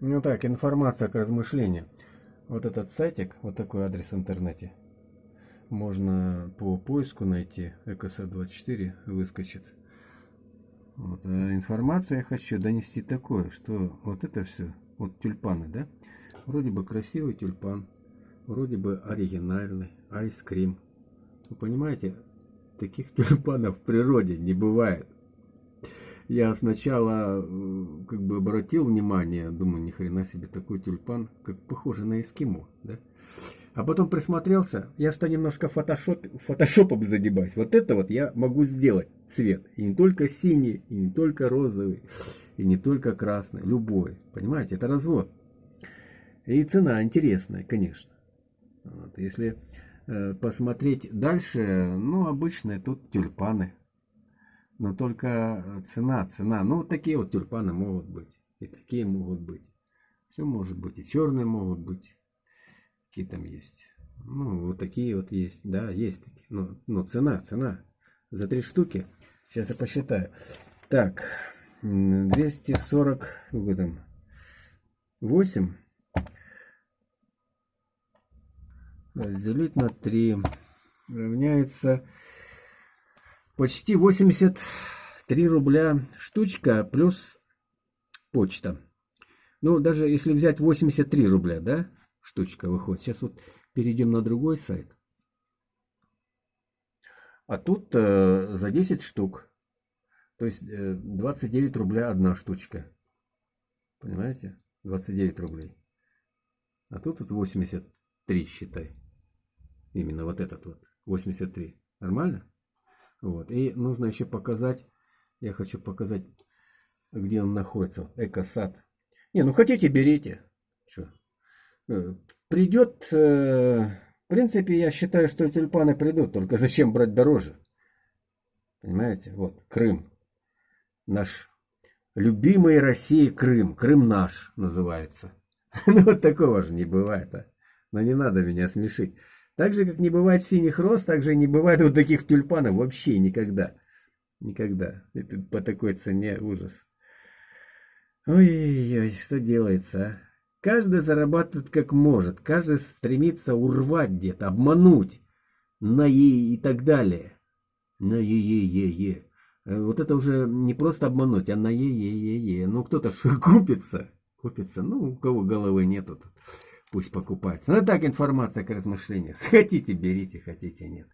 Ну так, информация к размышлению. Вот этот сайтик, вот такой адрес в интернете. Можно по поиску найти, экосад24 выскочит. Вот. А информацию я хочу донести такое, что вот это все, вот тюльпаны, да? Вроде бы красивый тюльпан, вроде бы оригинальный, айскрим. Вы понимаете, таких тюльпанов в природе не бывает. Я сначала как бы обратил внимание, думаю, ни хрена себе такой тюльпан, как похоже на эскимо, да? А потом присмотрелся, я что немножко фотошоп, фотошопом задебаюсь. Вот это вот я могу сделать цвет. И не только синий, и не только розовый, и не только красный, любой. Понимаете, это развод. И цена интересная, конечно. Вот, если э, посмотреть дальше, ну, обычные тут тюльпаны. Но только цена, цена. Ну, вот такие вот тюльпаны могут быть. И такие могут быть. Все может быть. И черные могут быть. Какие там есть. Ну, вот такие вот есть. Да, есть такие. Но, но цена, цена. За три штуки. Сейчас я посчитаю. Так, 240, сколько там, 8 разделить на 3 равняется почти 83 рубля штучка плюс почта. Ну, даже если взять 83 рубля, да, штучка выходит. Сейчас вот перейдем на другой сайт. А тут э, за 10 штук. То есть э, 29 рубля одна штучка. Понимаете? 29 рублей. А тут вот 83, считай. Именно вот этот вот. 83. Нормально? Вот. И нужно еще показать, я хочу показать, где он находится. Экосад. Не, ну хотите, берите. Что? Э, придет, э, в принципе, я считаю, что тюльпаны придут, только зачем брать дороже? Понимаете? Вот, Крым. Наш любимый России Крым. Крым наш называется. Ну, вот такого же не бывает, а. Но не надо меня смешить. Так же, как не бывает синих роз, так же не бывает вот таких тюльпанов вообще никогда. Никогда. Это по такой цене ужас. Ой-ой-ой, что делается, а? Каждый зарабатывает как может. Каждый стремится урвать где-то, обмануть. На е и так далее. На е-е-е-е. Э, вот это уже не просто обмануть, а на е-е-е-е. Ну кто-то ж купится. Купится. Ну, у кого головы нету. Пусть покупается. Ну так информация к размышлению. Хотите, берите, хотите, нет.